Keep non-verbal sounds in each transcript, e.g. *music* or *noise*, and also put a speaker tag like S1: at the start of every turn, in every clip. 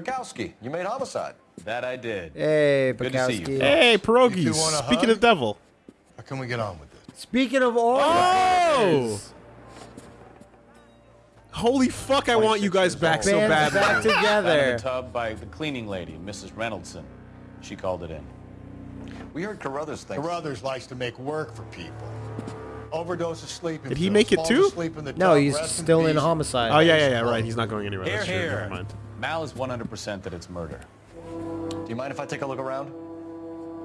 S1: Bukowski, you made homicide.
S2: That I did.
S3: Hey,
S2: Good to see you.
S4: Hey,
S5: You
S4: pierogies.
S5: two
S4: Speaking
S5: hug?
S4: of devil.
S5: How can we get on with this?
S3: Speaking of all,
S4: Oh! Holy fuck, I want you guys back so
S3: bands
S4: badly.
S3: back
S2: Found in
S3: together.
S2: the tub by the cleaning lady, Mrs. Reynoldson. She called it in.
S1: We heard Carruthers thinks.
S5: Carruthers likes to make work for people. Overdose of sleeping
S4: Did he make it too?
S5: asleep in the
S3: No,
S5: tub,
S3: he's
S5: rest in
S3: still in
S5: peace.
S3: homicide.
S4: Oh, yeah, yeah, yeah, right. He's not going anywhere.
S2: Here,
S4: That's true.
S2: here.
S4: Never mind.
S2: Mal is 100% that it's murder.
S1: Do you mind if I take a look around?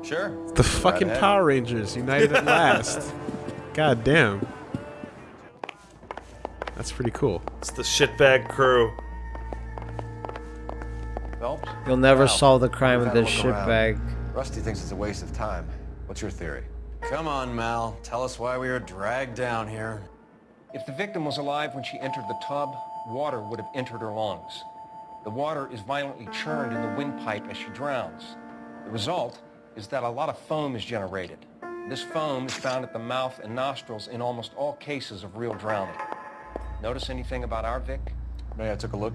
S2: Sure.
S4: The fucking
S1: ahead.
S4: Power Rangers united at last. *laughs* God damn. That's pretty cool.
S6: It's the shitbag crew.
S1: Phelps?
S3: You'll never
S1: Wow.
S3: solve the crime with this shitbag.
S1: Rusty thinks it's a waste of time. What's your theory?
S7: Come on, Mal. Tell us why we were dragged down here.
S8: If the victim was alive when she entered the tub, water would have entered her lungs. The water is violently churned in the windpipe as she drowns. The result is that a lot of foam is generated. This foam is found at the mouth and nostrils in almost all cases of real drowning. Notice anything about our Vic?
S1: May I took a look?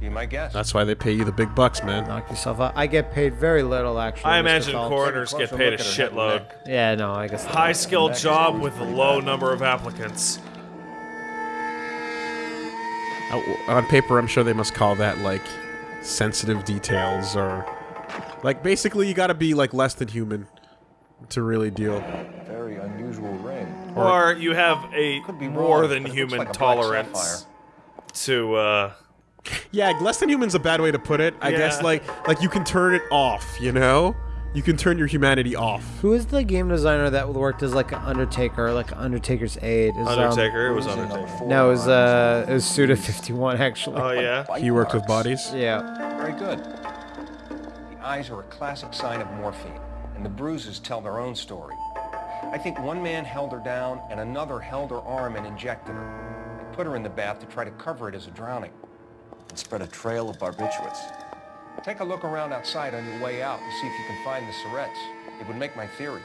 S8: Be my guest.
S4: That's why they pay you the big bucks, man.
S3: Knock yourself out. I get paid very little, actually.
S6: I
S3: Mr.
S6: imagine
S3: Phelps.
S6: coroners get paid a
S2: look at her head and
S6: shitload.
S3: Yeah, no, I guess.
S6: High skilled job with a low
S1: bad.
S6: number of applicants.
S4: Uh, On paper, I'm sure they must call that like sensitive details or like basically you got to be like less than human to really deal.
S1: Very unusual ring.
S6: Or you have a
S8: Could be
S6: more
S8: wrong,
S6: than
S8: but it looks
S6: human
S8: like
S6: tolerance to uh
S4: Yeah, less than human's a bad way to put it. I guess like like you can turn it off, you know? You can turn your humanity off.
S3: Who is the game designer that worked as like an Undertaker, like Undertaker's aide? Is, um,
S6: Undertaker. It was Undertaker.
S3: no, it was uh, it was Suda Fifty One actually.
S6: Oh yeah.
S4: He worked with bodies.
S3: yeah.
S8: Very good. The eyes are a classic sign of morphine, and the bruises tell their own story. I think one man held her down and another held her arm and injected her. They put her in the bath to try to cover it as a drowning.
S1: And spread a trail of barbiturates.
S8: Take a look around outside on your way out and see if you can find the syrettes. It would make my theory.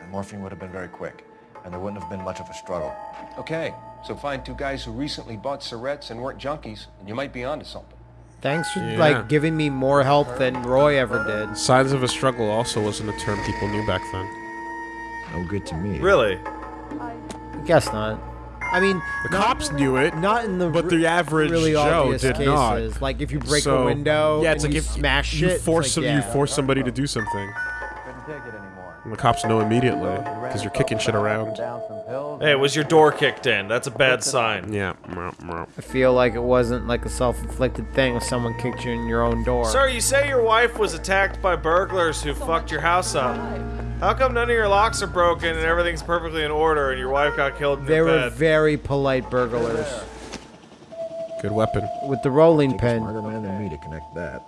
S1: And morphine would have been very quick. And there wouldn't have been much of a struggle.
S8: Okay, so find two guys who recently bought syrettes and weren't junkies, and you might be onto something.
S3: Thanks for
S4: Yeah.
S3: like giving me more help than Roy ever uh, did.
S4: Signs of a struggle also wasn't a term people knew back then.
S1: No good to me.
S6: Really?
S3: I Guess not. I mean,
S4: The
S3: not,
S4: cops knew it.
S3: not in the
S4: But the average
S3: really
S4: Joe did
S3: cases.
S4: not.
S3: Like if you break
S4: So,
S3: a window,
S4: yeah, it's
S3: and
S4: like
S3: you
S4: if
S3: smash
S4: you
S3: shit,
S4: force
S3: it's
S4: some,
S3: like,
S4: you force somebody to do something,
S1: Couldn't take it anymore.
S4: and the cops know immediately because you're kicking shit around.
S6: Hey, was your door kicked in? That's a bad sign.
S4: Yeah. meow, meow.
S3: I feel like it wasn't like a self-inflicted thing if someone kicked you in your own door.
S6: Sir, you say your wife was attacked by burglars who fucked your house up. How come none of your locks are broken and everything's perfectly in order and your wife got killed in
S3: They
S6: your
S3: were
S6: bed?
S3: very polite burglars
S4: Good weapon.
S3: with the rolling
S1: Take a
S3: pin.
S1: smarter man than me to connect that.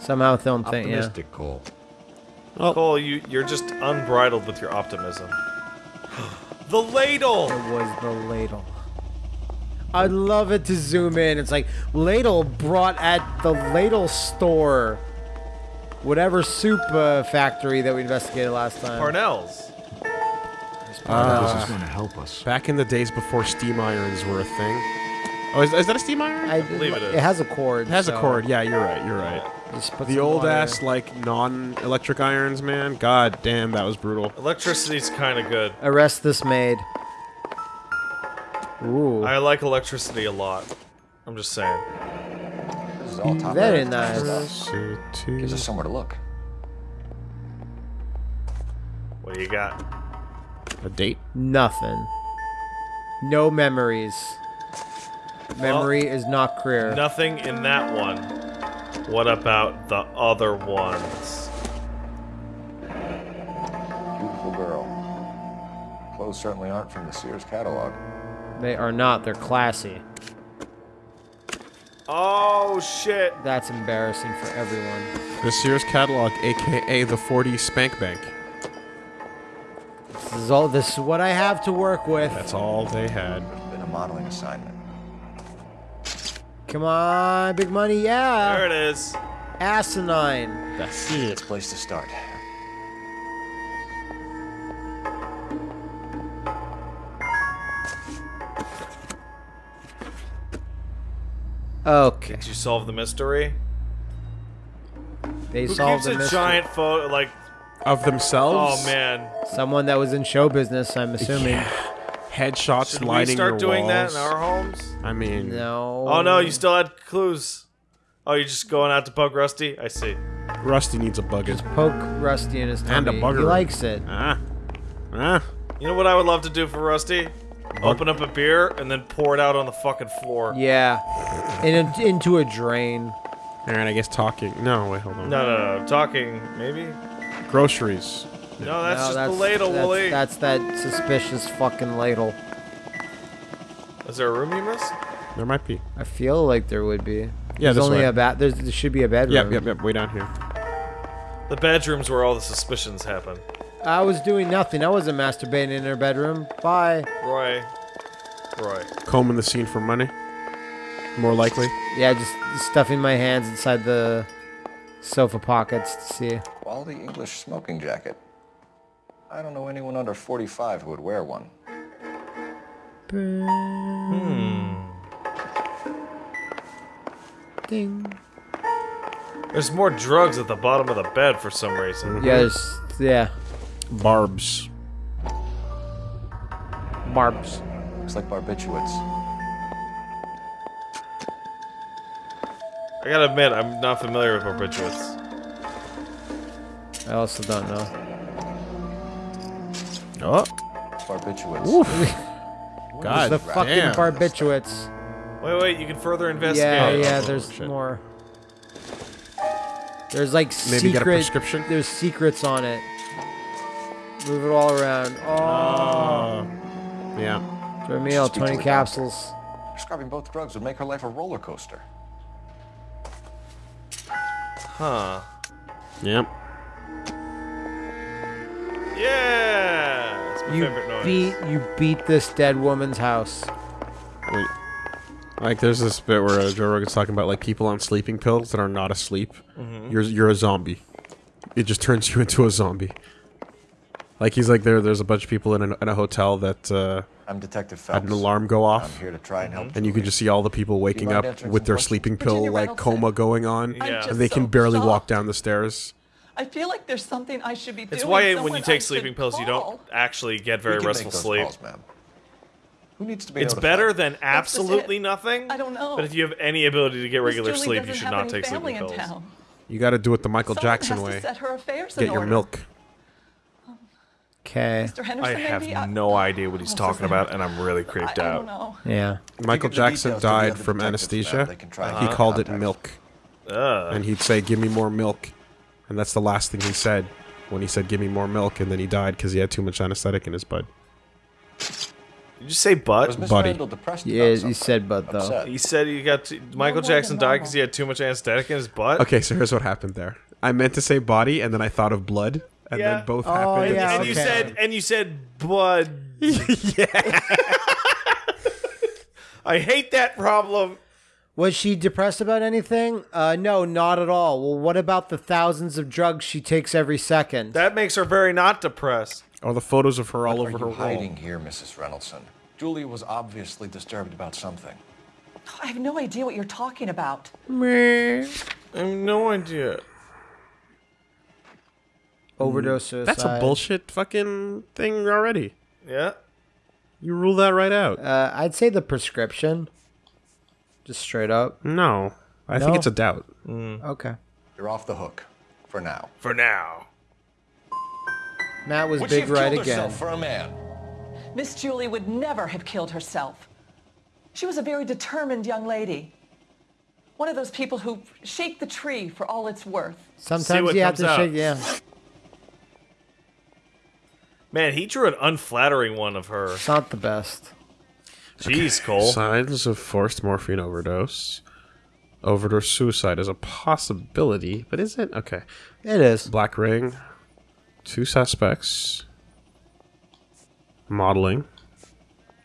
S3: Somehow don't think, yeah.
S1: Optimistic, Cole. Oh.
S6: Cole, you, you're just unbridled with your optimism. *gasps* the ladle!
S3: It was the ladle. I'd love it to zoom in. It's like ladle brought at the ladle store. Whatever soup uh, factory that we investigated last time.
S6: Parnell's.
S4: Uh,
S1: this is going to help us.
S4: back in the days before steam irons were a thing. Oh, is, is that a steam iron?
S3: I
S6: believe it is.
S3: It has a cord.
S4: it has a cord. Yeah, you're right. You're right.
S3: just
S4: The old
S3: water.
S4: ass like non-electric irons, man. God damn, that was brutal.
S6: Electricity's kind of good.
S3: Arrest this maid. Ooh.
S6: I like electricity a lot. I'm just saying.
S1: This is all top
S3: Very nice.
S1: stuff. Gives us somewhere to look.
S6: What do you got?
S4: A date?
S3: Nothing. No memories. Memory is not career.
S6: Nothing in that one. What about the other ones?
S1: Beautiful girl. Clothes certainly aren't from the Sears catalog.
S3: They are not. They're classy.
S6: Oh shit!
S3: That's embarrassing for everyone.
S4: The Sears catalog, aka the 40 Spank Bank.
S3: This is all. This is what I have to work with.
S4: That's all they had.
S1: Been a modeling assignment.
S3: Come on, big money, yeah.
S6: There it is.
S3: Asinine.
S4: That's it.
S1: Place to start.
S3: Okay.
S6: Did you solve the mystery?
S3: They
S6: Who
S3: solved
S6: keeps
S3: the
S6: a
S3: mystery.
S6: giant photo? Like,
S4: Of themselves?
S6: oh man,
S3: Someone that was in show business, I'm assuming.
S4: Headshots
S6: should we start
S4: your
S6: doing that in our homes?
S4: I mean,
S3: No.
S6: Oh no, you still had clues. Oh, you're just going out to poke Rusty? I see.
S4: Rusty needs a buggin.
S3: Poke Rusty in his tummy.
S4: And a
S3: tummy.
S4: bugger.
S3: He likes it.
S4: Ah. Ah.
S6: You know what I would love to do for Rusty? Open up a beer and then pour it out on the fucking floor.
S3: Yeah. In a, into a drain.
S4: Alright, I guess talking. No, wait, hold on.
S6: No, no, no. Talking, maybe?
S4: Groceries.
S6: No, that's
S3: No,
S6: just the ladle,
S3: that's,
S6: Wooly.
S3: That's that suspicious fucking ladle.
S6: Is there a room you missed?
S4: There might be.
S3: I feel like there would be.
S4: Yeah,
S3: There's
S4: this
S3: only
S4: way.
S3: a bat. There's, there should be a bedroom.
S4: Yep, yep, yep. Way down here.
S6: The bedroom's where all the suspicions happen.
S3: I was doing nothing. I wasn't masturbating in her bedroom. Bye.
S6: Roy. Roy.
S4: Combing the scene for money. More likely.
S3: Yeah, just stuffing my hands inside the sofa pockets to see.
S1: Quality English smoking jacket. I don't know anyone under 45 who would wear one. Hmm.
S3: Ding.
S6: There's more drugs at the bottom of the bed for some reason.
S3: Yeah, there's yeah.
S4: Barbs.
S3: Barbs.
S1: Looks like barbiturates.
S6: I gotta admit, I'm not familiar with barbiturates.
S3: I also don't know.
S4: Oh.
S1: Barbiturates. *laughs*
S4: God
S3: the fucking
S4: damn.
S3: barbiturates.
S6: Wait, wait, you can further investigate.
S3: Yeah, yeah.
S4: Oh,
S3: There's
S4: shit.
S3: more. There's like
S4: Maybe get a
S3: secret.
S4: prescription?
S3: There's secrets on it. Move it all around. Oh,
S4: Uh, yeah.
S3: for a meal, 20
S1: a
S3: capsules.
S1: Prescribing both drugs would make her life a roller coaster.
S6: Huh.
S4: Yep.
S6: Yeah! It's my
S3: You
S6: favorite noise.
S3: beat you beat this dead woman's house.
S4: Wait. Like, there's this bit where uh, Joe Rogan's talking about like people on sleeping pills that are not asleep.
S6: Mm-hmm.
S4: You're you're a zombie. It just turns you into a zombie. Like he's like there. There's a bunch of people in a, in a hotel that uh,
S1: I'm Detective
S4: had
S1: Phelps.
S4: an alarm go off.
S1: I'm here to try and help.
S4: and you can just see all the people waking up with their
S1: questions?
S4: sleeping pill
S9: Virginia
S4: like
S9: Reynolds
S4: coma
S9: said-
S4: going on,
S6: Yeah.
S4: and they can
S9: so
S4: barely walk down the stairs.
S9: I feel like there's something I should be doing.
S6: It's why when you take
S9: should
S6: sleeping pills, you don't actually get very restful sleep.
S1: calls, ma'am. Who needs to be
S6: It's
S1: notified?
S6: better than absolutely nothing.
S9: I don't know.
S6: But if you have any ability to get
S9: Miss
S6: regular
S9: Julie
S6: sleep, you should not take sleeping pills.
S4: You got to do it the Michael
S9: Someone
S4: Jackson way.
S9: Set her affairs
S4: Get
S9: in
S4: your milk.
S3: Okay.
S9: Mr. Henderson,
S6: I have
S9: maybe? I-
S6: no idea what he's
S9: oh,
S6: talking about, and I'm really creeped
S9: I
S6: out.
S9: don't know.
S3: Yeah.
S4: Michael Jackson
S1: details
S4: died from anesthesia.
S1: They can try
S4: He
S1: get
S4: called it milk,
S6: Ugh.
S4: and he'd say, "Give me more milk," and that's the last thing he said when he said, "Give me more milk," and then he died because he had too much anesthetic in his butt.
S6: Did you say butt?
S1: Miss
S4: Buddy.
S3: Yeah, he said butt though.
S1: Upset.
S6: He said he got t- Michael
S9: more
S6: Jackson died because he had too much anesthetic in his butt.
S4: Okay, so here's what happened there. I meant to say body, and then I thought of blood, and
S6: Yeah.
S4: then both
S3: Oh,
S4: happened.
S6: And,
S3: yeah,
S6: and you said and you said bud. *laughs* yeah. I hate that problem.
S3: Was she depressed about anything? Uh, no, not at all. Well, what about the thousands of drugs she takes every second?
S6: That makes her very not depressed.
S4: Or the photos of her all over
S1: are
S4: her
S1: you
S4: wall.
S1: hiding here, Mrs. Reynoldson? Julie was obviously disturbed about something.
S9: I have no idea what you're talking about.
S6: Me, I have no idea.
S3: Overdose suicide.
S4: That's a bullshit fucking thing already.
S6: Yeah.
S4: You rule that right out.
S3: Uh, I'd say the prescription. Just straight up.
S4: No, I think it's a doubt.
S3: Okay.
S1: You're off the hook. For now.
S6: For now.
S3: Matt was
S8: Would
S3: big right again.
S8: for a man?
S9: Miss Julie would never have killed herself. She was a very determined young lady. One of those people who shake the tree for all it's worth.
S3: Sometimes you have to
S6: out.
S3: shake. Yeah.
S6: Man, he drew an unflattering one of her.
S3: It's not the best.
S6: Jeez, Cole.
S4: Signs of forced morphine overdose. Overdose suicide is a possibility, but is it? Okay.
S3: It is.
S4: Black ring. Two suspects. Modeling.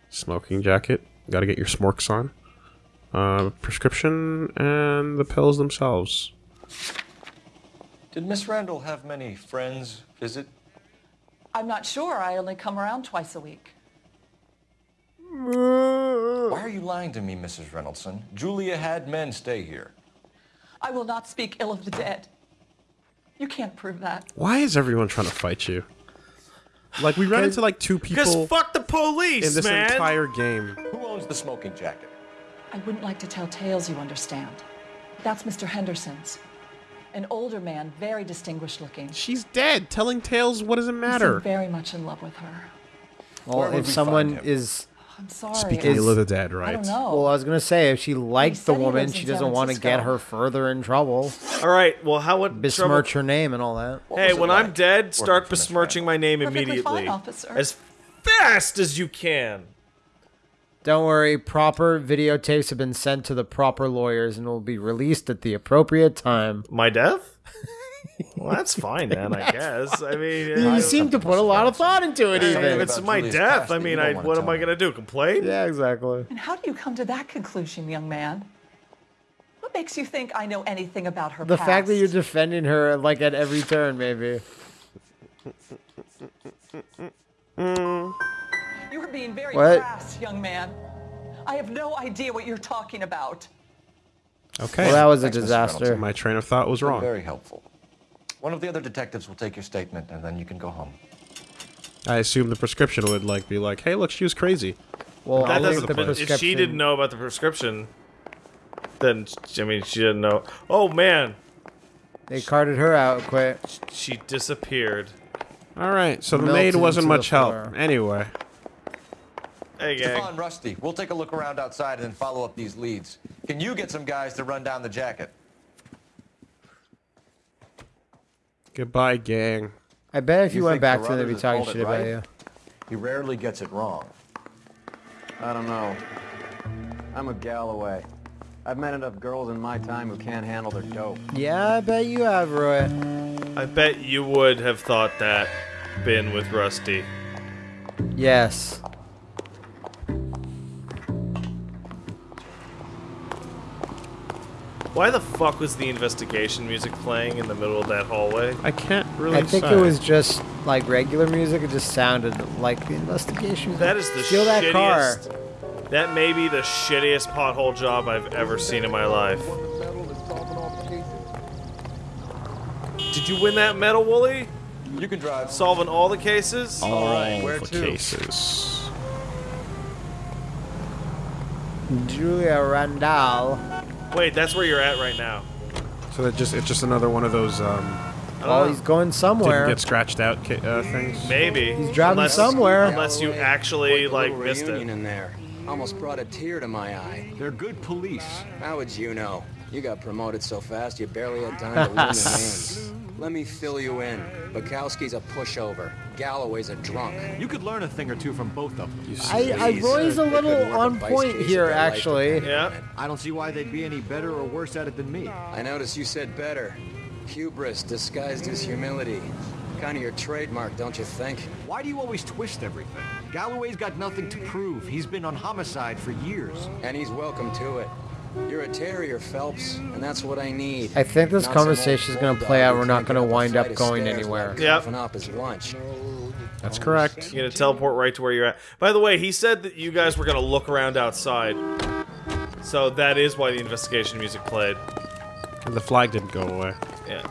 S4: Smoking jacket. Gotta get your smorks on. Uh, prescription and the pills themselves.
S1: Did Miss Randall have many friends visit?
S9: I'm not sure. I only come around twice a week.
S1: Why are you lying to me, Mrs. Reynoldson? Julia had men stay here.
S9: I will not speak ill of the dead. You can't prove that.
S4: Why is everyone trying to fight you? Like we ran into like two people.
S6: Because fuck the police,
S4: in this
S6: man.
S4: entire game.
S1: Who owns the smoking jacket?
S9: I wouldn't like to tell tales, you understand. That's Mr. Henderson's. An older man, very distinguished looking.
S4: She's dead. Telling tales. What does it matter?
S9: seemed very much in love with her.
S3: Well, if
S1: we
S3: someone is
S9: I'm sorry.
S4: Speaking
S3: Is-
S4: of the dead,
S9: I
S4: right?
S9: don't know.
S3: well, I was gonna say if she liked the woman, she doesn't want to get her further in trouble,
S6: All right. Well, how would trouble-
S3: besmirch her name and all that.
S1: What
S6: Hey,
S1: was it
S6: when I'm dead, start besmirching my name
S9: Perfectly
S6: immediately,
S9: fine, officer.
S6: as fast as you can.
S3: Don't worry, proper videotapes have been sent to the proper lawyers and will be released at the appropriate time.
S6: My death? well, that's fine then, I *laughs* guess. I mean,
S3: You
S6: I-
S3: seem to put a lot of thought into it,
S6: if
S3: even.
S6: it's my
S1: Julia's
S6: death, I mean, I, what am I gonna do? Complain?
S3: Yeah, exactly.
S9: And how do you come to that conclusion, young man? What makes you think I know anything about her
S3: The
S9: past?
S3: fact that you're defending her like at every turn, maybe.
S9: You *laughs* are mm. Being very
S3: What?
S9: crass, young man. I have no idea what you're talking about.
S4: Okay.
S3: Well, that was a
S1: Thanks, Mr.
S3: disaster.
S4: My train of thought was wrong.
S1: Very helpful. One of the other detectives will take your statement, and then you can go home.
S4: I assume the prescription would like be like, "Hey, look, she was crazy."
S3: Well,
S6: That doesn't.
S3: the
S6: but if she didn't know about the prescription, then I mean, she didn't know. Oh man,
S3: They carted her out quick.
S6: she disappeared.
S4: All right, so the maid wasn't
S3: into the
S4: much help. Anyway,
S6: Hey gang.
S1: Come on, Rusty. We'll take a look around outside and then follow up these leads. Can you get some guys to run down the jacket?
S4: goodbye, gang.
S3: I bet if you,
S1: You
S3: went back to them, they'd be talking shit
S1: it
S3: about
S1: right?
S3: you.
S1: He rarely gets it wrong.
S10: I don't know. I'm a Galloway. I've met enough girls in my time who can't handle their dope.
S3: Yeah, I bet you have, Roy.
S6: I bet you would have thought that, been with Rusty.
S3: Yes.
S6: Why the fuck was the investigation music playing in the middle of that hallway?
S4: I can't really.
S3: I think
S4: say.
S3: it was just like regular music. It just sounded like the investigation.
S6: That is the
S3: Steal that car.
S6: shittiest. That may be the shittiest pothole job I've ever seen in my life. Did you win that medal, Wooly?
S1: You can drive.
S6: Solving all the cases?
S4: all
S1: where
S4: the
S1: to?
S4: cases.
S3: Julia Randall.
S6: Wait, that's where you're at right now.
S4: So that just it's just another one of those um,
S6: I don't
S3: Well, he's going
S4: didn't
S3: somewhere.
S4: get scratched out uh, things.
S6: Maybe.
S3: He's driving
S6: unless,
S3: somewhere.
S6: Unless you actually, like,
S10: Little
S6: missed it.
S10: in there. Almost brought a tear to my eye.
S5: They're good police.
S10: How would you know? You got promoted so fast you barely had time to *laughs* learn the names. Let me fill you in. Bukowski's a pushover. Galloway's a drunk.
S5: You could learn a thing or two from both of them.
S4: You see,
S3: I, I
S10: Please.
S3: Roy's uh, a
S10: They
S3: little
S10: couldn't work a
S3: on point here,
S10: if their life
S3: actually.
S6: Yeah.
S5: I don't see why they'd be any better or worse at it than me.
S10: I noticed you said better. Hubris disguised as humility. Kind of your trademark, don't you think?
S5: Why do you always twist everything? Galloway's got nothing to prove. He's been on homicide for years.
S10: And he's welcome to it. You're a terrier, Phelps, and that's what I need.
S3: I think this conversation is going to play out. We're not going to
S10: get up a
S3: wind up going anywhere.
S10: without
S6: Yep.
S10: up his lunch.
S4: that's correct.
S6: You're gonna teleport right to where you're at. By the way, he said that you guys were gonna look around outside. So that is why the investigation music played.
S4: And the flag didn't go away.
S6: Yeah.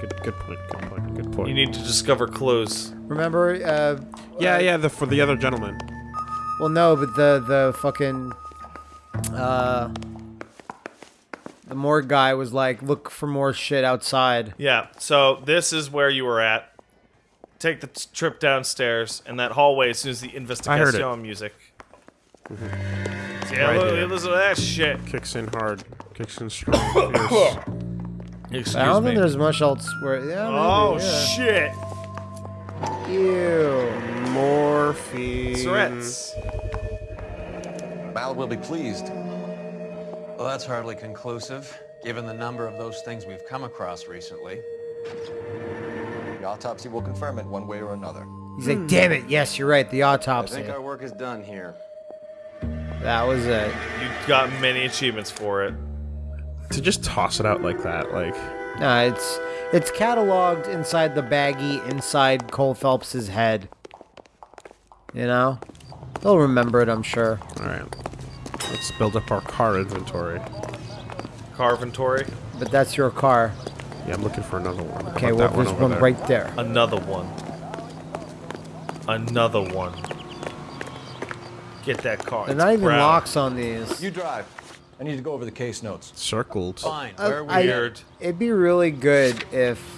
S4: Good, good point. Good point. Good point.
S6: You need to discover clues.
S3: Remember? Uh,
S4: yeah, yeah. The for the other gentleman.
S3: well, no, but the the fucking uh, the morgue guy was like, look for more shit outside.
S6: Yeah, so this is where you were at. Take the t- trip downstairs and that hallway as soon as the
S4: I heard it.
S6: investigation music. Yeah,
S4: Right
S6: look,
S4: here.
S6: listen to that shit.
S4: Kicks in hard. Kicks in strong. *coughs* fierce.
S6: Excuse
S3: I don't
S6: me.
S3: think there's much else where. Yeah, maybe,
S6: oh
S3: yeah.
S6: shit!
S3: Ew.
S4: Morphine.
S6: Threats.
S1: Mal will be pleased.
S7: Well, that's hardly conclusive, given the number of those things we've come across recently.
S1: The autopsy will confirm it one way or another.
S3: He's like, damn it. Yes, you're right. The autopsy.
S10: I think our work is done here.
S3: That was it.
S6: You got many achievements for it.
S4: To just toss it out like that, like
S3: No, it's it's cataloged inside the baggie inside Cole Phelps's head. You know? They'll remember it, I'm sure.
S4: Alright. Let's build up our car inventory.
S6: Car inventory.
S3: But that's your car.
S4: Yeah, I'm looking for another one.
S3: Okay, well,
S4: that one
S3: there's one
S4: there?
S3: right there.
S6: Another one. Another one. Get that car.
S3: They're
S6: It's
S3: not even
S6: brown.
S3: locks on these.
S1: You drive. I need to go over the case notes.
S4: Circled.
S7: Fine.
S3: I-
S7: Where are we?
S3: I-
S6: Weird.
S3: It'd be really good if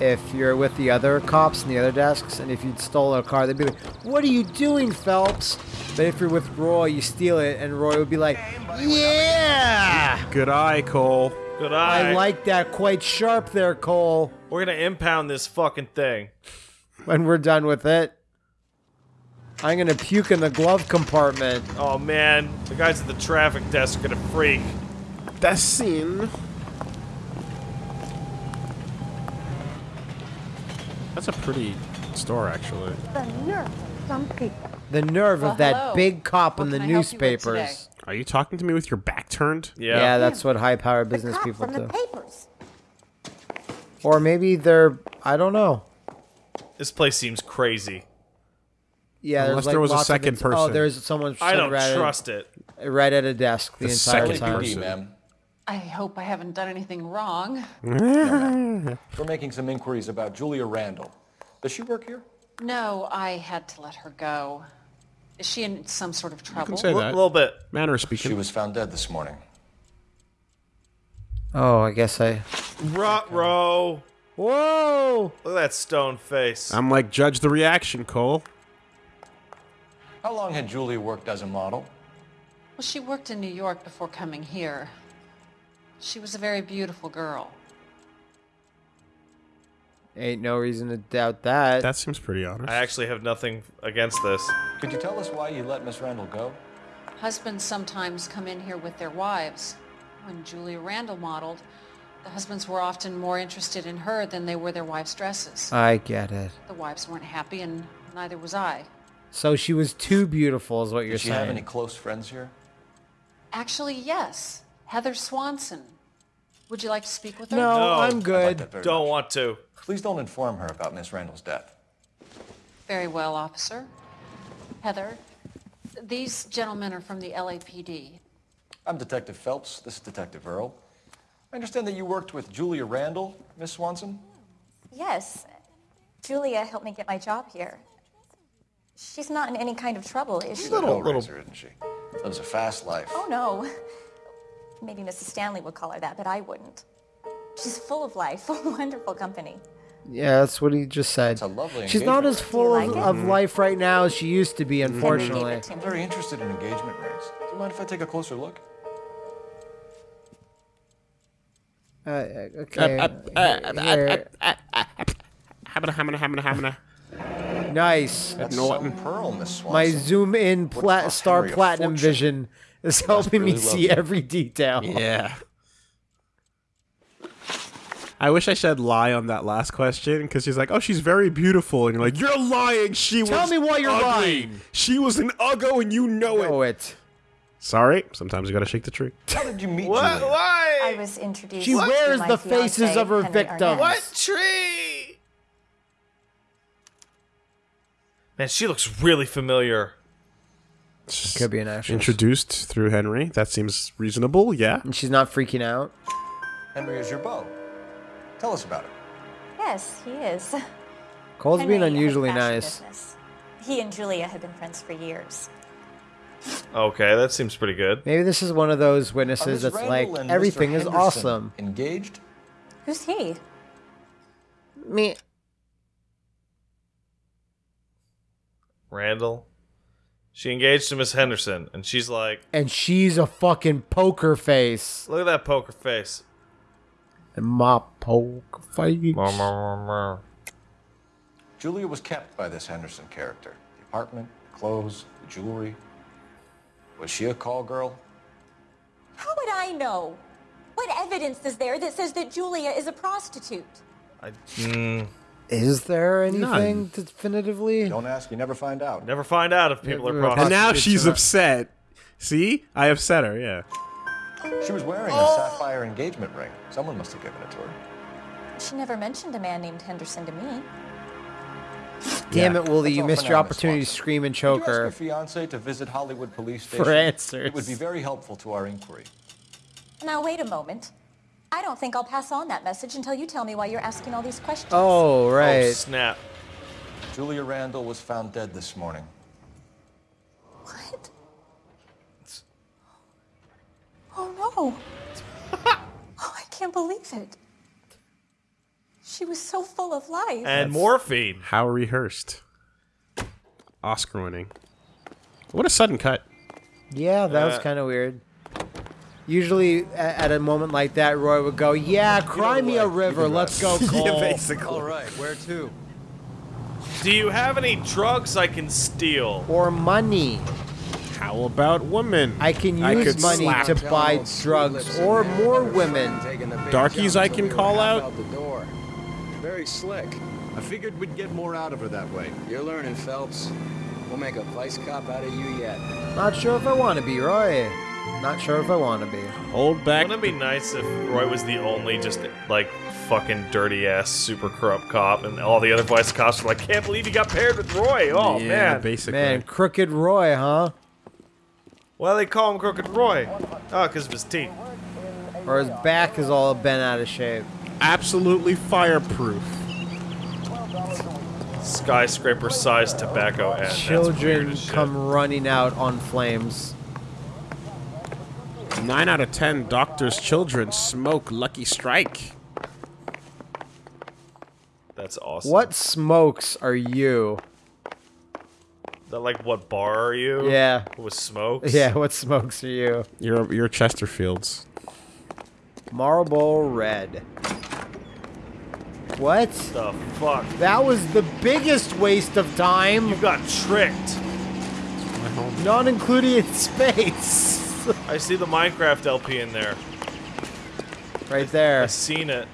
S3: if you're with the other cops and the other desks, and if you'd stole a car, they'd be like, "What are you doing, Phelps?" But if you're with Roy, you steal it, and Roy would be like, "Yeah,
S4: Good eye, Cole.
S6: Good eye.
S3: I like that. Quite sharp there, Cole."
S6: We're gonna impound this fucking thing.
S3: When we're done with it, I'm gonna puke in the glove compartment.
S6: Oh man, the guys at the traffic desk are gonna freak.
S4: That scene. That's a pretty store, actually.
S11: The nerve of some people.
S3: The nerve
S9: Well,
S3: of that
S9: hello.
S3: big cop in the
S9: can I help you
S3: newspapers.
S4: Are you talking to me with your back turned?
S6: Yeah.
S3: Yeah, that's what high-powered
S11: The
S3: business
S11: cop
S3: people
S11: from
S3: do.
S11: the papers.
S3: Or maybe they're I don't know.
S6: This place seems crazy.
S3: Yeah,
S4: Unless
S3: like
S4: there was a second
S3: ins- Oh,
S4: person.
S3: there's someone.
S6: I don't
S3: right at-
S6: trust it.
S3: right at a desk the,
S4: The
S3: entire
S4: second
S3: time.
S4: person.
S1: LAPD, ma'am.
S9: I hope I haven't done anything wrong. *laughs*
S1: We're making some inquiries about Julia Randall. Does she work here?
S9: No, I had to let her go. Is she in some sort of
S4: You
S9: trouble?
S4: can say that.
S6: A little bit.
S4: Manner of
S1: She was found dead this morning.
S3: Oh, I guess I.
S6: Rot row.
S3: Whoa!
S6: Look at that stone face.
S4: I'm like, judge the reaction, Cole.
S1: How long had Julia worked as a model?
S9: Well, she worked in New York before coming here. She was a very beautiful girl.
S3: Ain't no reason to doubt that.
S4: That seems pretty honest.
S6: I actually have nothing against this.
S1: Could you tell us why you let Miss Randall go?
S9: Husbands sometimes come in here with their wives. When Julia Randall modeled, the husbands were often more interested in her than they were their wives' dresses.
S3: I get it.
S9: The wives weren't happy, and neither was I.
S3: So she was too beautiful, is what you're
S1: Did she
S3: saying.
S1: have any close friends here?
S9: Actually, yes. Heather Swanson. Would you like to speak with her?
S3: no,
S6: No.
S3: I'm
S1: I'd like
S3: good.
S6: Don't
S1: much.
S6: want to.
S1: Please don't inform her about Miss Randall's death.
S9: Very well, officer. Heather, these gentlemen are from the LAPD.
S1: I'm Detective Phelps. This is Detective Earle. I understand that you worked with Julia Randall, Miss Swanson.
S11: Yes. Julia helped me get my job here. She's not in any kind of trouble, is she?
S1: She's a hellraiser, isn't she? Lives a fast life.
S11: Oh, no. Maybe Mrs. Stanley would call her that, but I wouldn't. She's full of life, wonderful company.
S3: Yeah, that's what he just said.
S1: It's a lovely
S3: She's not as full
S11: like
S3: of, of life right now as she used to be, unfortunately.
S11: Henry gave it to
S1: I'm very interested in engagement rings. Do you mind if I take a closer look?
S3: Uh, okay. Here.
S4: Hamina, hamina, hamina, hamina.
S3: Nice.
S1: That's
S4: Norton.
S1: some pearl, Miss Swanson.
S3: My zoom in
S1: Would
S3: plat star platinum
S1: fortune.
S3: vision is helping me see
S1: love it.
S3: every detail. *laughs*
S4: Yeah. I wish I said lie on that last question because she's like, "Oh, she's very beautiful," and you're like, "You're lying. She was."
S3: Tell me why you're
S4: ugly.
S3: lying.
S4: She was an uggo, and you know it.
S3: Know it.
S4: Sorry. Sometimes you gotta shake the tree.
S1: How did you meet
S6: What?
S1: Julia?
S11: I was introduced
S3: She
S11: to
S3: wears
S11: my
S3: the faces
S11: fiancé,
S3: of her
S11: Henry
S3: victims.
S11: Arnett.
S6: What tree? Man, she looks really familiar.
S3: Could be an actress.
S4: Introduced through Henry. That seems reasonable. Yeah.
S3: And she's not freaking out.
S1: Henry is your beau. Tell us about it.
S11: Yes, he is.
S3: Cole's being
S11: Henry has a
S3: unusually nice.
S11: business. He and Julia have been friends for years.
S6: Okay, that seems pretty good.
S3: Maybe this is one of those
S1: uh,
S3: witnesses
S1: Miss
S3: that's
S1: Randall
S3: like
S1: and Mr.
S3: everything is
S1: Henderson
S3: awesome.
S1: Engaged?
S11: Who's he?
S3: Me.
S6: Randall. She engaged to Miss Henderson, and she's like,
S3: And she's a fucking poker face.
S6: look at that poker face.
S3: And my poker face.
S1: Julia was kept by this Henderson character. The apartment, the clothes, the jewelry. Was she a call girl?
S11: How would I know? What evidence is there that says that Julia is a prostitute?
S6: I mm,
S3: Is there anything
S4: None.
S3: definitively?
S1: Don't ask, you never find out.
S6: never find out if people are
S3: Yeah,
S6: prostitutes.
S4: And now she's upset. See, I upset her. Yeah.
S1: She was wearing a oh. sapphire engagement ring. Someone must have given it to her.
S11: She never mentioned a man named Henderson to me.
S3: Damn
S1: Yeah.
S3: it, Wooly!
S1: That's
S3: You missed your
S1: now, Miss
S3: opportunity to scream and
S1: Could
S3: choke
S1: you ask
S3: her.
S1: your fiance to visit Hollywood Police
S3: For
S1: Station?
S3: answers.
S1: It would be very helpful to our inquiry.
S11: Now, wait a moment. I don't think I'll pass on that message until you tell me why you're asking all these questions.
S3: Oh right.
S6: Oh, snap.
S1: Julia Randall was found dead this morning.
S11: What? Oh no. *laughs* oh, I can't believe it. She was so full of life.
S6: And morphine.
S4: How rehearsed. Oscar winning. What a sudden cut.
S3: Yeah, that was
S6: Uh,
S3: kind of weird. Usually, at a moment like that, Roy would go, "Yeah, cry me a river. Let's go, Cole."
S7: All right, where to?
S6: Do you have any drugs I can steal?
S3: or money.
S4: How about women?
S3: I can use
S4: could
S3: money
S4: slap.
S3: to buy drugs or more women.
S4: Darkies I can call out?
S10: the door. Very slick.
S5: I figured we'd get more out of her that way.
S10: You're learning, Phelps. We'll make a vice cop out of you yet.
S3: Not sure if I want to be, Roy. Not sure if I want to be.
S4: Hold back.
S6: Wouldn't it be nice if Roy was the only just like fucking dirty ass super corrupt cop and all the other vice cops were like, can't believe you got paired with Roy. Oh
S4: yeah,
S6: man.
S4: basically.
S3: Man, Crooked Roy, huh?
S6: Why do they call him Crooked Roy? Oh, because of his teeth.
S3: Or his back is all bent out of shape.
S4: Absolutely fireproof.
S6: Skyscraper sized tobacco ad. That's weird
S3: Children
S6: as shit.
S3: come running out on flames.
S4: Nine out of ten doctors' children smoke Lucky Strike.
S6: That's awesome.
S3: What smokes are you?
S6: That like what bar are you?
S3: Yeah.
S6: With smokes?
S3: Yeah, what smokes are you?
S4: You're you're Chesterfields.
S3: Marlboro Red. What?
S6: The fuck?
S3: That was the biggest waste of time.
S6: You got tricked.
S3: Not including in *laughs* space. *laughs*
S6: I see the Minecraft LP in there.
S3: right there.
S6: I seen it.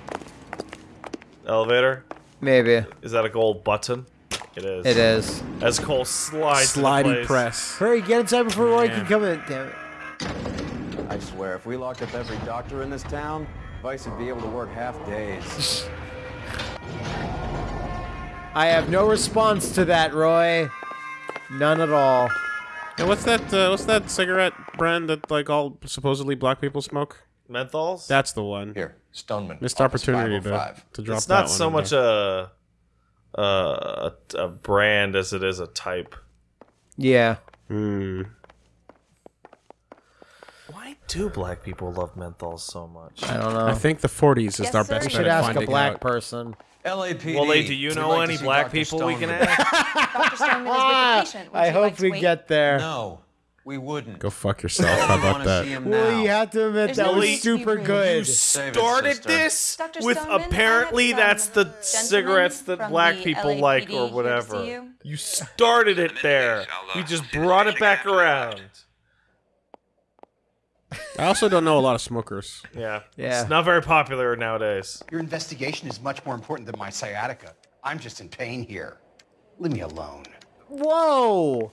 S6: Elevator?
S3: Maybe.
S6: Is that a gold button? It is.
S3: It is.
S6: As Cole slides into
S4: Slidey
S6: place.
S4: press.
S3: Hurry, get inside before Roy can come in. Damn it.
S7: I swear, if we locked up every doctor in this town, Vice would be able to work half days.
S3: I have no response to that, Roy. None at all.
S4: And what's that? Uh, what's that cigarette brand that like all supposedly black people smoke?
S6: Menthols?
S4: That's the one.
S1: Here, Stoneman.
S4: Missed
S1: Office
S4: opportunity to,
S1: 505.
S4: to drop
S6: it's
S4: that
S6: not
S4: one
S6: so
S4: in
S6: much
S4: there.
S6: a, a a a brand as it is a type.
S3: Yeah.
S4: Hmm.
S6: Why do black people love menthols so much?
S3: I don't know.
S4: I think the 40s is
S11: Yes,
S4: our
S11: sir.
S4: best
S3: we
S4: bet
S3: should
S4: at
S3: ask a
S4: finding
S3: black
S4: out.
S3: person.
S10: LAPD.
S6: Well, Lee, do you
S10: We'd
S6: know
S10: like to
S6: any
S10: see
S6: black
S10: Dr.
S6: people we can
S10: Stoneman.
S6: ask?
S11: Dr. Stoneman is with the patient. Would
S3: I
S11: you
S3: hope
S11: like to
S3: we
S11: wait?
S3: get there.
S10: No, we wouldn't.
S4: Go fuck yourself. How about that?
S3: Well, you have to admit
S11: There's
S3: that
S11: no
S3: was
S11: need
S3: super good.
S10: Save it,
S6: Started
S10: sister.
S6: this
S11: Dr.
S6: with
S11: Stoneman,
S6: apparently that's the cigarettes that
S11: from
S6: black
S11: the
S6: people
S11: LAPD
S6: like or whatever.
S11: you.
S6: You started it there. We just brought it back around.
S4: I also don't know a lot of smokers.
S6: Yeah.
S3: Yeah.
S6: It's not very popular nowadays.
S12: Your investigation is much more important than my sciatica. I'm just in pain here. Leave me alone.
S3: Whoa!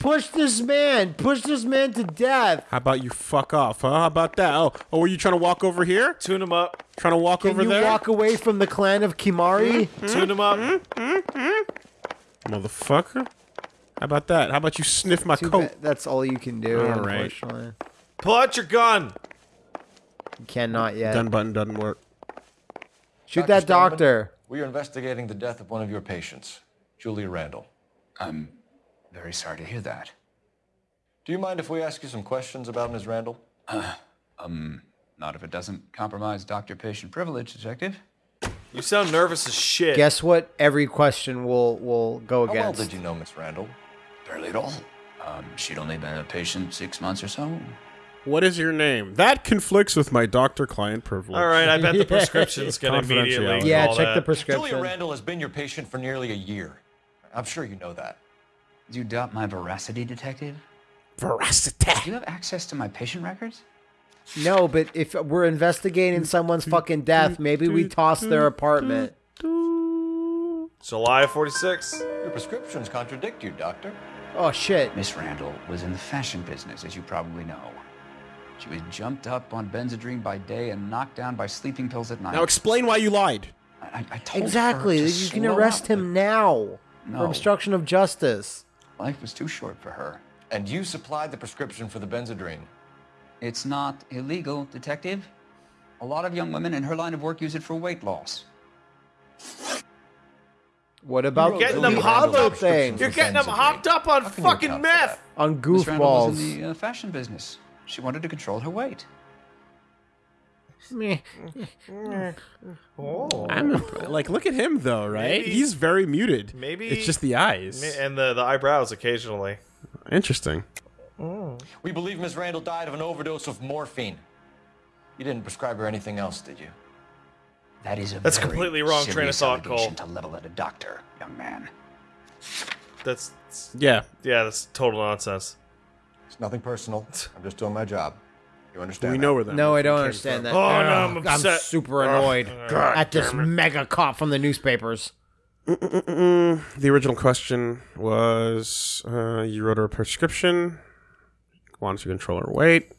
S3: Push this man! Push this man to death!
S4: How about you fuck off, huh? How about that? Oh, oh, were you trying to walk over here?
S6: Tune him up.
S4: Trying to walk
S3: Can
S4: over
S3: you
S4: there?
S3: walk away from the clan of Kimari? Hmm?
S6: Tune him up. Hmm? Hmm?
S4: Motherfucker. How about that? How about you sniff my
S3: Too
S4: coat?
S3: bad That's all you can do,
S4: All right.
S3: unfortunately.
S6: Pull out your gun.
S3: You cannot yet.
S4: Gun button doesn't work.
S3: Shoot
S1: Dr.
S3: that
S1: Stoneman,
S3: doctor.
S1: We are investigating the death of one of your patients, Julia Randall.
S12: I'm very sorry to hear that.
S1: Do you mind if we ask you some questions about Ms. Randall?
S12: Um, not if it doesn't compromise doctor-patient privilege, detective.
S6: You sound nervous as shit.
S3: Guess what? Every question will will go against.
S1: How well did you know Miss Randall?
S12: Barely at all. Um, she'd only been a patient six months or so.
S4: What is your name? That conflicts with my doctor-client privilege.
S6: All right, I bet the *laughs* prescription's gonna immediately.
S3: Yeah, check
S6: that.
S3: the prescription.
S1: Julia Randall has been your patient for nearly a year. I'm sure you know that.
S12: Do you doubt my veracity, detective?
S4: Veracity.
S12: Do you have access to my patient records?
S3: No, but if we're investigating someone's fucking death, maybe we toss their apartment.
S6: July 46.
S1: Your prescriptions contradict you, Doctor.
S3: Oh shit.
S12: Miss Randall was in the fashion business, as you probably know. She was jumped up on Benzedrine by day and knocked down by sleeping pills at night.
S4: Now explain why you lied.
S12: I, I told
S3: Exactly.
S12: her to
S3: You can arrest
S12: up,
S3: him now.
S12: but
S3: For obstruction of justice.
S12: Life was too short for her.
S1: And you supplied the prescription for the Benzedrine.
S12: It's not illegal, Detective. A lot of young women in her line of work use it for weight loss.
S3: What about
S6: Getting
S3: the
S6: them hopped
S3: other
S6: up.
S3: things?
S6: You're getting them hopped up on fucking meth.
S3: On goofballs.
S12: Miss Randall was in the uh, fashion business. She wanted to control her weight.
S3: Meh.
S6: Oh.
S4: I'm imp- like, look at him though, right?
S6: Maybe-
S4: He's very muted.
S6: Maybe
S4: it's just the eyes.
S6: and the the eyebrows occasionally.
S4: Interesting. Oh.
S1: We believe Miss Randall died of an overdose of morphine. You didn't prescribe her anything else, did you?
S12: That is a
S6: That's
S12: very
S6: completely wrong train of
S12: serious
S6: thought,
S12: allegation
S6: Cole.
S12: to level at a doctor, young man.
S6: That's
S4: Yeah.
S6: yeah, that's total nonsense.
S1: It's nothing personal. *laughs* I'm just doing my job. You understand?
S4: We
S1: that?
S4: know where that.
S3: No, I don't understand
S4: from.
S3: that.
S6: Oh, no, I'm upset.
S3: I'm
S6: super
S3: annoyed
S6: God
S3: at this
S6: damn it.
S3: mega cop from the newspapers.
S4: Mm, the original question was uh, you wrote her a prescription, wanted to control her weight.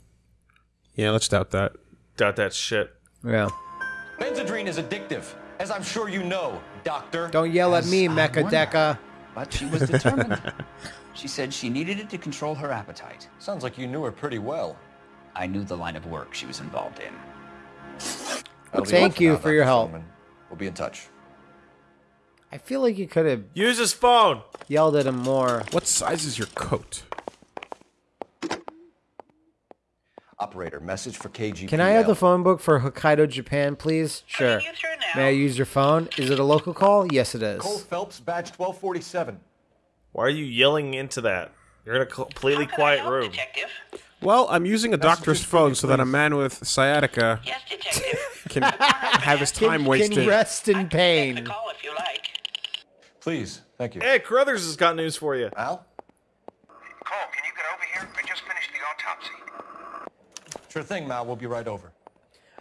S4: Yeah, let's doubt that.
S6: Doubt that shit.
S3: Yeah.
S1: Benzedrine is addictive, as I'm sure you know, Doctor.
S3: Don't yell at
S12: As
S3: me,
S12: I
S3: Mecha
S12: wonder.
S3: Deca.
S12: But she was determined. she said she needed it to control her appetite.
S1: Sounds like you knew her pretty well.
S12: I knew the line of work she was involved in.
S1: That'll
S3: Thank you
S1: now,
S3: for your help.
S1: Silverman. We'll be in touch.
S3: I feel like you could have
S6: Use his phone.
S3: yelled at him more.
S4: What size is your coat?
S1: Operator, message for KGPL.
S3: Can I have the phone book for Hokkaido, Japan, please? Sure. May I use your phone? Is it a local call? Yes, it is.
S1: Cole Phelps, badge 1247.
S6: Why are you yelling into that? You're in a completely quiet room.
S4: Well, I'm using a doctor's phone so that a man with sciatica *laughs* can have his *laughs* time
S3: Can,
S4: wasted.
S3: can rest in pain.
S1: Please, thank you.
S6: Hey, Carruthers has got news for you.
S1: Al?
S13: Cole, can you get over here? I just finished the autopsy.
S1: Sure thing, Mal. We'll be right over.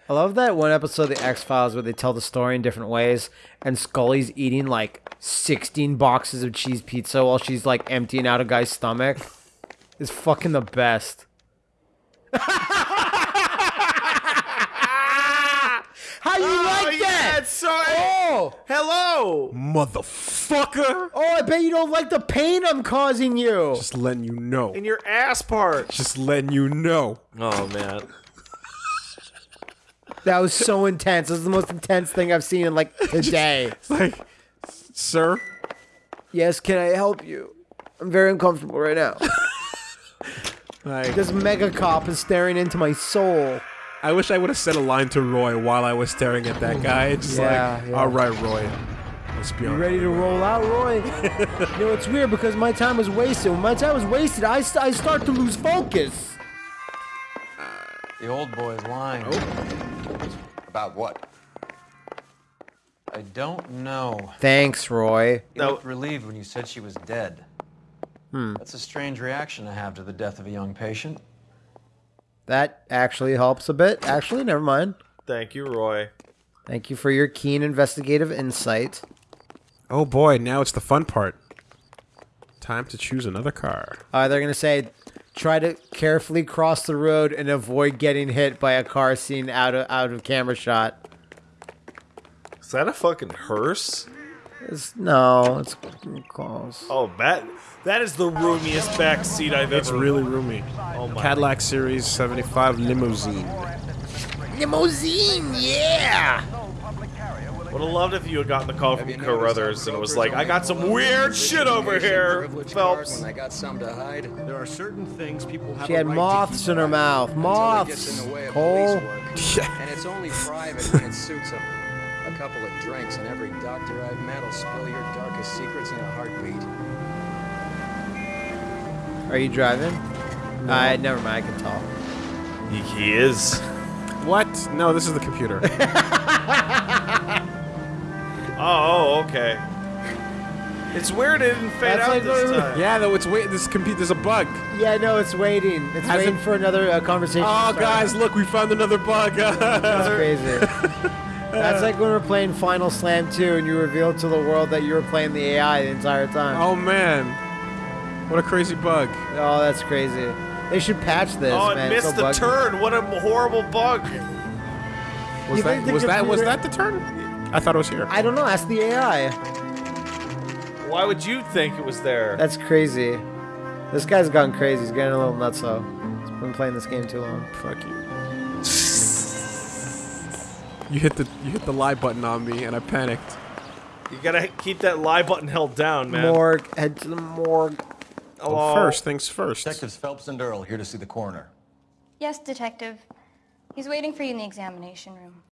S3: I love that one episode of the X Files where they tell the story in different ways, and Scully's eating like 16 boxes of cheese pizza while she's like emptying out a guy's stomach. It's fucking the best. *laughs* How you
S6: Oh,
S3: like
S6: yeah,
S3: that?
S6: it's so.
S3: Oh,
S6: Hello.
S4: Motherfucker!
S3: oh! I bet you don't like the pain I'm causing you.
S4: Just letting you know.
S6: In your ass part.
S4: Just letting you know.
S6: Oh man.
S3: That was so intense. This is the most intense thing I've seen in like today.
S4: It's *laughs* like, sir,
S3: yes, can I help you? I'm very uncomfortable right now. *laughs*
S4: like,
S3: This mega cop is staring into my soul.
S4: I wish I would have said a line to Roy while I was staring at that guy. It's just
S3: Yeah,
S4: like,
S3: yeah.
S4: all right, Roy, let's be
S3: You ready to roll out, Roy? *laughs* you know, it's weird because my time was wasted. When my time was wasted, I, st- I start to lose focus.
S7: The old boy's lying. Oh.
S1: About what?
S7: I don't know.
S3: Thanks, Roy.
S7: You looked relieved when you said she was dead.
S3: Hmm.
S7: That's a strange reaction to have to the death of a young patient.
S3: That actually helps a bit. Actually, never mind.
S6: Thank you, Roy.
S3: Thank you for your keen investigative insight.
S4: Oh boy, now it's the fun part. Time to choose another car.
S3: Uh, they're gonna say, try to carefully cross the road and avoid getting hit by a car seen out of out of camera shot.
S6: Is that a fucking hearse?
S3: It's, no, it's close.
S6: Oh, that that is the roomiest back seat I've
S4: It's
S6: ever.
S4: It's really roomy.
S6: Oh my.
S4: Cadillac Series 75 limousine.
S3: Limousine, yeah.
S6: Would have loved if you had gotten the call from Carruthers and it was like, I got some weird shit over here, Phelps.
S10: When I got some to hide.
S5: There are certain things people have
S3: She had
S5: right
S3: moths in her mouth.
S10: Until it gets
S3: Moths.
S10: in the way of
S3: Cole.
S10: police. And it's only private when it suits them. A couple of drinks and every doctor I've met will spill your darkest secrets in a heartbeat.
S3: Are you driving? I never mind. I can talk.
S6: He, he is.
S4: What? No, this is the computer. *laughs*
S6: Oh, okay. It's weird it didn't fade
S3: That's
S6: out
S3: like
S6: this time.
S4: yeah, no, it's wait. This computer. There's a bug.
S3: Yeah, no, it's waiting. It's
S4: Hasn't-
S3: waiting for another uh, conversation.
S4: Oh, guys, look, we found another bug. *laughs*
S3: That's crazy. *laughs* That's like when we're playing Final Slam 2 and you revealed to the world that you were playing the AI the entire time.
S4: oh man, what a crazy bug.
S3: Oh, that's crazy. They should patch this,
S6: Oh,
S3: man. It's
S6: missed
S3: so
S6: the
S3: buggy.
S6: turn. What a horrible bug.
S4: Was
S3: You
S4: that
S3: the
S4: was that was that the turn? I thought it was here.
S3: I don't know. Ask the AI.
S6: Why would you think it was there?
S3: That's crazy. This guy's gone crazy. He's getting a little nutso. He's been playing this game too long.
S4: Fuck you. You hit the you hit the lie button on me, and I panicked.
S6: You gotta keep that lie button held down, man.
S3: Morgue. Head to the morgue.
S6: Oh,
S4: Well, first things first.
S1: Detectives Phelps and Earle here to see the coroner.
S14: Yes, detective. He's waiting for you in the examination room.